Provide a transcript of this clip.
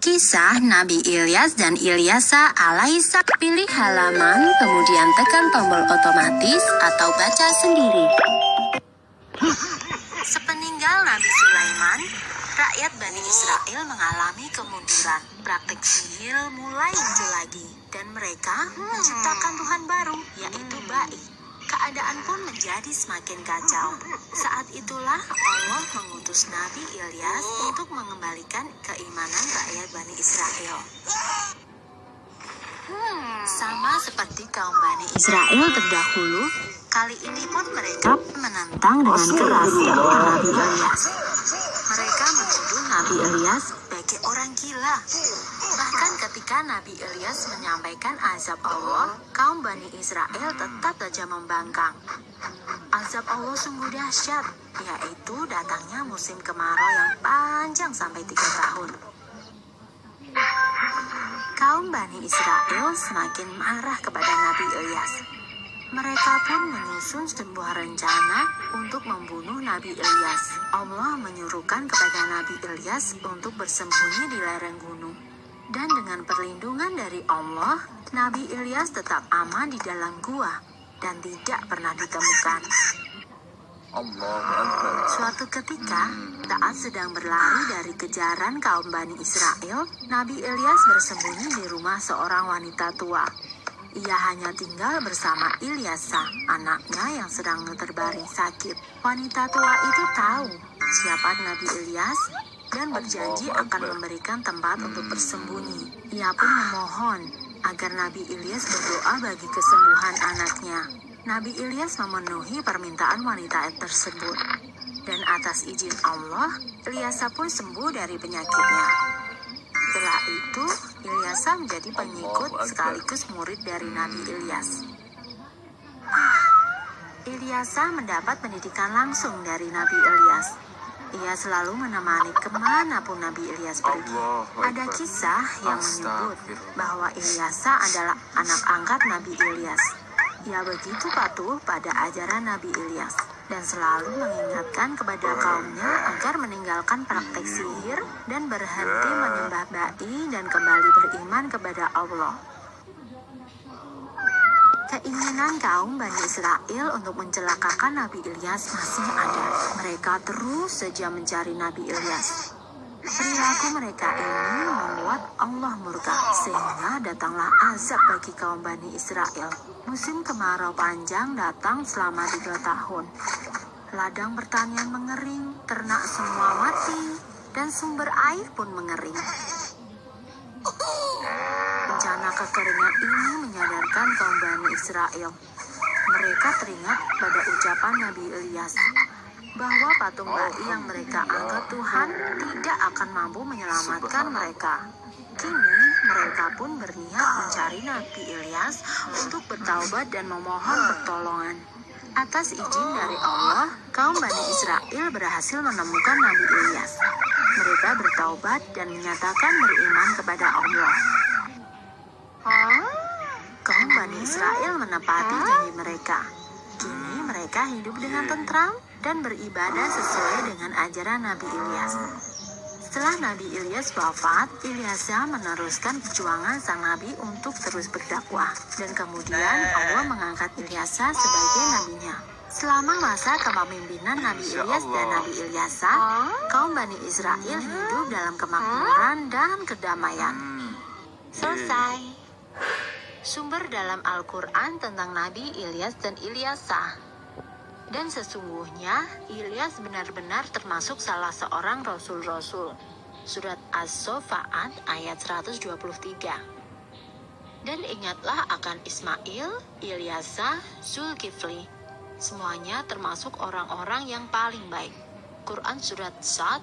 Kisah Nabi Ilyas dan Ilyasa alaihissalam Pilih halaman, kemudian tekan tombol otomatis atau baca sendiri. Sepeninggal Nabi Sulaiman, rakyat Bani Israel mengalami kemunduran. Praktik sihir mulai muncul lagi, dan mereka menciptakan Tuhan baru, yaitu Ba'i. Keadaan pun menjadi semakin kacau. Saat itulah Allah mengutus Nabi Ilyas untuk mengembalikan keimanan rakyat Bani Israel. Sama seperti kaum Bani Israel terdahulu, kali ini pun mereka menentang dengan keras Nabi Ilyas. Mereka menuduh Nabi Ilyas sebagai orang gila. Bahkan ketika Nabi Ilyas menyampaikan azab Allah, kaum Bani Israel tetap saja membangkang. Azab Allah sungguh dahsyat, yaitu datangnya musim kemarau yang panjang sampai tiga tahun. Kaum Bani Israel semakin marah kepada Nabi Ilyas. Mereka pun menyusun sebuah rencana untuk membunuh Nabi Ilyas. Allah kepada Nabi Ilyas untuk bersembunyi di lereng gunung. Dan dengan perlindungan dari Allah, Nabi Ilyas tetap aman di dalam gua dan tidak pernah ditemukan. Suatu ketika, saat sedang berlari dari kejaran kaum Bani Israel, Nabi Ilyas bersembunyi di rumah seorang wanita tua. Ia hanya tinggal bersama Ilyasa, anaknya yang sedang terbaring sakit. Wanita tua itu tahu siapa Nabi Ilyas dan berjanji akan memberikan tempat untuk bersembunyi. Ia pun memohon agar Nabi Ilyas berdoa bagi kesembuhan anaknya. Nabi Ilyas memenuhi permintaan wanita tersebut. Dan atas izin Allah, Ilyasa pun sembuh dari penyakitnya. Setelah itu, Ilyasa menjadi pengikut sekaligus murid dari Nabi Ilyas. Ilyasa mendapat pendidikan langsung dari Nabi Ilyas. Ia selalu menemani ke mana pun Nabi Ilyas pergi. Ada kisah yang menyebut bahwa Ilyasa adalah anak angkat Nabi Ilyas. Ia begitu patuh pada ajaran Nabi Ilyas dan selalu mengingatkan kepada kaumnya agar meninggalkan praktek sihir dan berhenti menyembah ba'i dan kembali beriman kepada Allah. Keinginan kaum Bani Israel untuk mencelakakan Nabi Ilyas masih ada. Mereka terus saja mencari Nabi Ilyas. Perilaku mereka ini Allah murka sehingga datanglah azab bagi kaum Bani Israel. Musim kemarau panjang datang selama tiga tahun. Ladang pertanian mengering, ternak semua mati, dan sumber air pun mengering. Bencana kekeringan ini menyadarkan kaum Bani Israel. Mereka teringat pada ucapan Nabi Ilyas bahwa patung bayi yang mereka anggap Tuhan tidak akan mampu menyelamatkan mereka. Kini mereka pun berniat mencari Nabi Ilyas untuk bertaubat dan memohon pertolongan. Atas izin dari Allah, kaum Bani Israel berhasil menemukan Nabi Ilyas. Mereka bertaubat dan menyatakan beriman kepada Allah. Kaum Bani Israel menepati janji mereka. Kini mereka hidup dengan tentram dan beribadah sesuai dengan ajaran Nabi Ilyas. Setelah Nabi Ilyas wafat, Ilyasa meneruskan perjuangan sang Nabi untuk terus berdakwah. Dan kemudian Allah mengangkat Ilyasa sebagai nabinya. Selama masa kepemimpinan Nabi Ilyas dan. Nabi Ilyasa, kaum Bani Israel hidup dalam kemakmuran dan kedamaian. Hmm. Selesai. Sumber dalam Al-Quran tentang Nabi Ilyas dan Ilyasa. Dan sesungguhnya, Ilyas benar-benar termasuk salah seorang Rasul-Rasul. Surat As-Sofa'at ayat 123. Dan ingatlah akan Ismail, Ilyasa, Zulkifli. Semuanya termasuk orang-orang yang paling baik. Quran Surat Sad